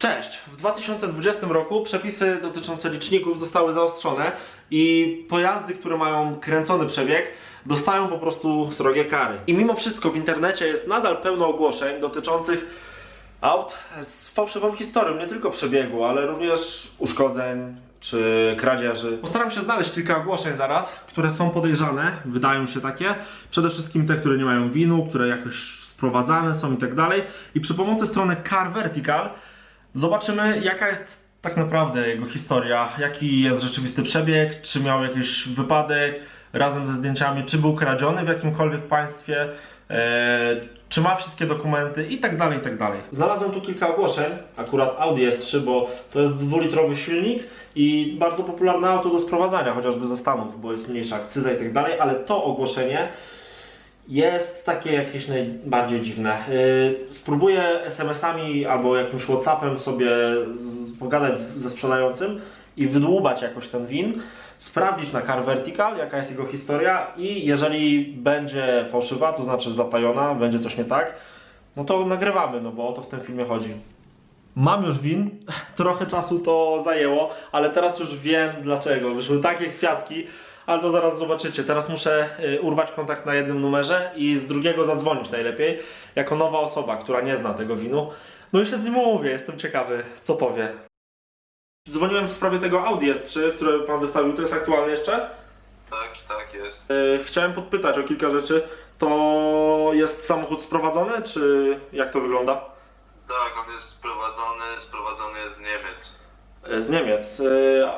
Cześć! W 2020 roku przepisy dotyczące liczników zostały zaostrzone i pojazdy, które mają kręcony przebieg, dostają po prostu srogie kary. I mimo wszystko w internecie jest nadal pełno ogłoszeń dotyczących aut z fałszywą historią, nie tylko przebiegu, ale również uszkodzeń czy kradzieży. Postaram się znaleźć kilka ogłoszeń zaraz, które są podejrzane, wydają się takie. Przede wszystkim te, które nie mają winu, które jakoś sprowadzane są i tak dalej. I przy pomocy strony Car Vertical Zobaczymy, jaka jest tak naprawdę jego historia, jaki jest rzeczywisty przebieg, czy miał jakiś wypadek razem ze zdjęciami, czy był kradziony w jakimkolwiek państwie, e, czy ma wszystkie dokumenty i tak dalej, i tak dalej. Znalazłem tu kilka ogłoszeń, akurat Audi S3, bo to jest dwulitrowy silnik i bardzo popularne auto do sprowadzania, chociażby ze Stanów, bo jest mniejsza akcyza i tak dalej, ale to ogłoszenie jest takie jakieś najbardziej dziwne. Yy, spróbuję SMS-ami albo jakimś WhatsAppem sobie pogadać ze sprzedającym i wydłubać jakoś ten win, sprawdzić na Car Vertical, jaka jest jego historia i jeżeli będzie fałszywa, to znaczy zatajona, będzie coś nie tak, no to nagrywamy, no bo o to w tym filmie chodzi. Mam już win, trochę czasu to zajęło, ale teraz już wiem dlaczego. Wyszły takie kwiatki, ale to zaraz zobaczycie. Teraz muszę y, urwać kontakt na jednym numerze i z drugiego zadzwonić najlepiej, jako nowa osoba, która nie zna tego winu. No i się z nim umówię, jestem ciekawy, co powie. Dzwoniłem w sprawie tego Audi S3, które pan wystawił, to jest aktualne jeszcze. Tak, tak jest. Y, Chciałem podpytać o kilka rzeczy. To jest samochód sprowadzony, czy jak to wygląda? Tak, on jest sprowadzony, sprowadzony jest z Niemiec. Y, Z Niemiec.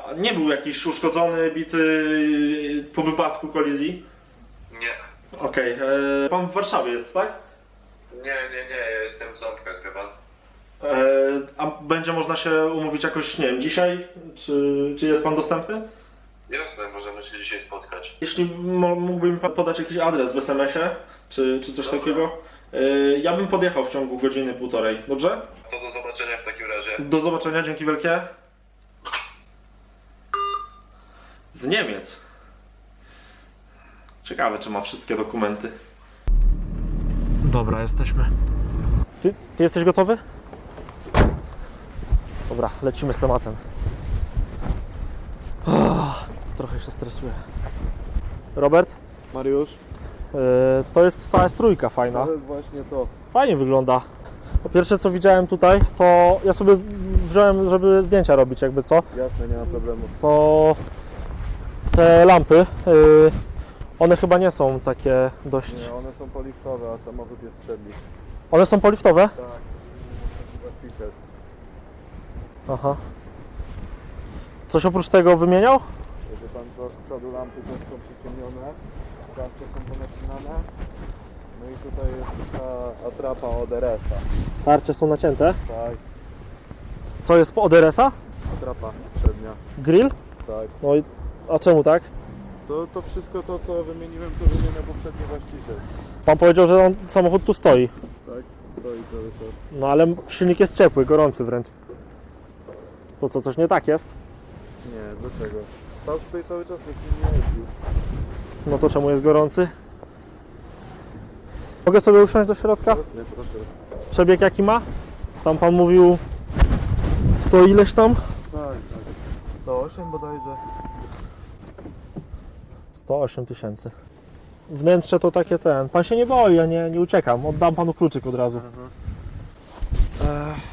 A Nie był jakiś uszkodzony, bity y, po wypadku kolizji? Nie, Okej, y, pan w Warszawie jest, tak? nie, nie, nie, ja jestem w Ząbkach. E, A będzie można się umówić jakoś, nie wiem, dzisiaj? Czy, czy jest pan dostępny? Jasne, możemy się dzisiaj spotkać. Jeśli mo- mógłby mi pan podać jakiś adres w SMS-ie, czy, czy coś Dobra. takiego? E, Ja bym podjechał w ciągu godziny, półtorej, dobrze? To do zobaczenia w takim razie. Do zobaczenia, dzięki wielkie. Z Niemiec. Ciekawe, czy ma wszystkie dokumenty. Dobra, jesteśmy. Ty, ty jesteś gotowy? Dobra, lecimy z tematem. Ah, trochę się stresuję. Robert, Mariusz, yy, to jest ta S3 fajna. to jest właśnie to. Fajnie wygląda. Po pierwsze co widziałem tutaj, to ja sobie wziąłem, żeby zdjęcia robić jakby co, Jasne, nie ma problemu. to te lampy, yy, one chyba nie są takie dość... Nie, one są poliftowe, a samochód jest przed nich. One są poliftowe? Tak. Aha. Coś oprócz tego wymieniał? Wie pan z przodu lampy też są przyciemnione, tarcze są ponacinane. No i tutaj jest ta atrapa od RS-a. Tarcze są nacięte. Tak, Co jest od RS-a? atrapa przednia. Grill? Tak. No i... A czemu tak? To, to wszystko to, co wymieniłem, to wymieniał poprzedni właściciel. Pan powiedział, że on, samochód tu stoi. Tak, stoi cały czas. No ale silnik jest ciepły, gorący wręcz. To co, coś nie tak jest? Nie, dlaczego? Stał tutaj cały czas, nikt nie jeździł. No to czemu jest gorący? Mogę sobie usiąść do środka? Jasne, proszę. Przebieg jaki ma? Tam pan mówił 100 ileś tam? Tak, tak. 108 bodajże. 108 tysięcy. Wnętrze to takie ten. Pan się nie boi, ja nie, nie uciekam. Oddam panu kluczyk od razu. Ech.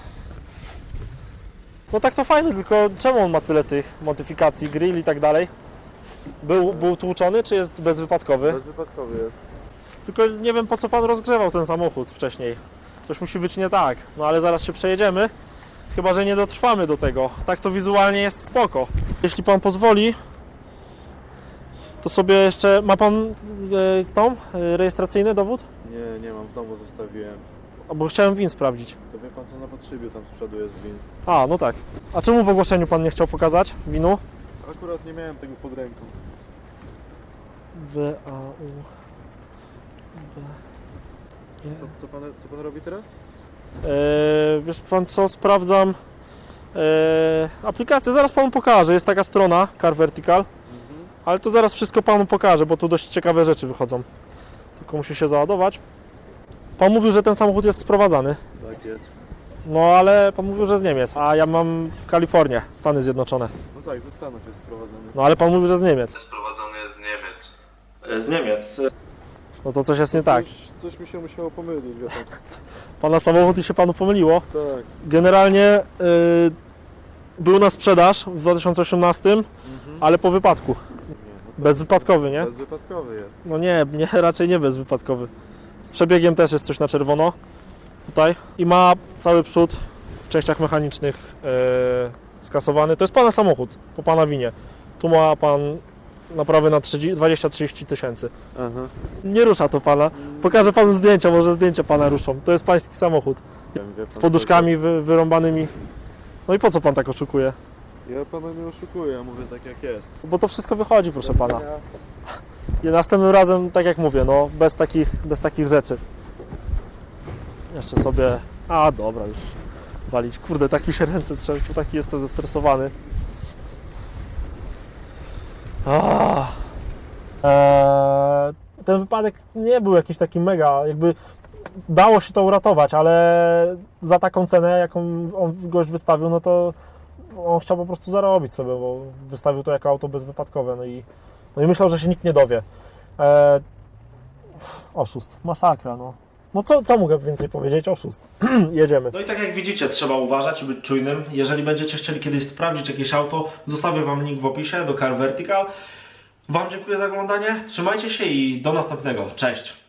No tak to fajne, tylko czemu on ma tyle tych modyfikacji, grill i tak dalej? Był, był tłuczony, czy jest bezwypadkowy? Bezwypadkowy jest. Tylko nie wiem po co pan rozgrzewał ten samochód wcześniej. Coś musi być nie tak. No ale zaraz się przejedziemy. Chyba, że nie dotrwamy do tego. Tak to wizualnie jest spoko. Jeśli pan pozwoli, to sobie jeszcze. Ma pan e, tą e, rejestracyjny dowód? Nie, nie mam, w domu zostawiłem. A, Bo chciałem win sprawdzić. To wie pan co na podszybiu tam z przodu jest win. A, no tak. A czemu w ogłoszeniu pan nie chciał pokazać winu? Akurat nie miałem tego pod ręką. W A U B Co, co, pan, co pan robi teraz? E, wiesz pan co, sprawdzam e, aplikację, zaraz panu pokażę, jest taka strona Car Vertical, ale to zaraz wszystko panu pokażę, bo tu dość ciekawe rzeczy wychodzą. Tylko musi się załadować. Pan mówił, że ten samochód jest sprowadzany. Tak jest. No ale pan mówił, że z Niemiec, a ja mam Kalifornię, Stany Zjednoczone. No tak, ze Stanów jest sprowadzony. No ale pan mówił, że z Niemiec. Sprowadzony jest z Niemiec. Z Niemiec. No to coś jest nie tak. Coś, coś mi się musiało pomylić, wie pan. Pana samochód i się panu pomyliło. Tak. Generalnie y, był na sprzedaż w 2018, Mhm. ale po wypadku. Bezwypadkowy, nie? Bezwypadkowy jest. No nie, nie, raczej nie bezwypadkowy. Z przebiegiem też jest coś na czerwono. Tutaj. I ma cały przód w częściach mechanicznych e, skasowany. To jest pana samochód, po pana winie. Tu ma pan naprawy na 30 20-30 tysięcy. Aha. Nie rusza to pana. Pokażę panu zdjęcia, może zdjęcia pana ruszą. To jest pański samochód. Z poduszkami wy, wyrąbanymi. No i po co pan tak oszukuje? Ja pana nie oszukuję, ja mówię tak jak jest. Bo to wszystko wychodzi, proszę pana. I następnym razem, tak jak mówię, no bez takich, bez takich rzeczy. Jeszcze sobie. A dobra, już walić. Kurde, tak mi się ręce trzęsą, taki jestem zestresowany. Eee, ten wypadek nie był jakiś taki mega, jakby dało się to uratować, ale za taką cenę, jaką on gość wystawił, no to on chciał po prostu zarobić sobie, bo wystawił to jako auto bezwypadkowe, no i no i myślał, że się nikt nie dowie. E, oszust, masakra, no. No co, co mogę więcej powiedzieć? Oszust. Jedziemy. No i tak jak widzicie, trzeba uważać i być czujnym. Jeżeli będziecie chcieli kiedyś sprawdzić jakieś auto, zostawię Wam link w opisie do Car Vertical. Wam dziękuję za oglądanie, trzymajcie się i do następnego. Cześć!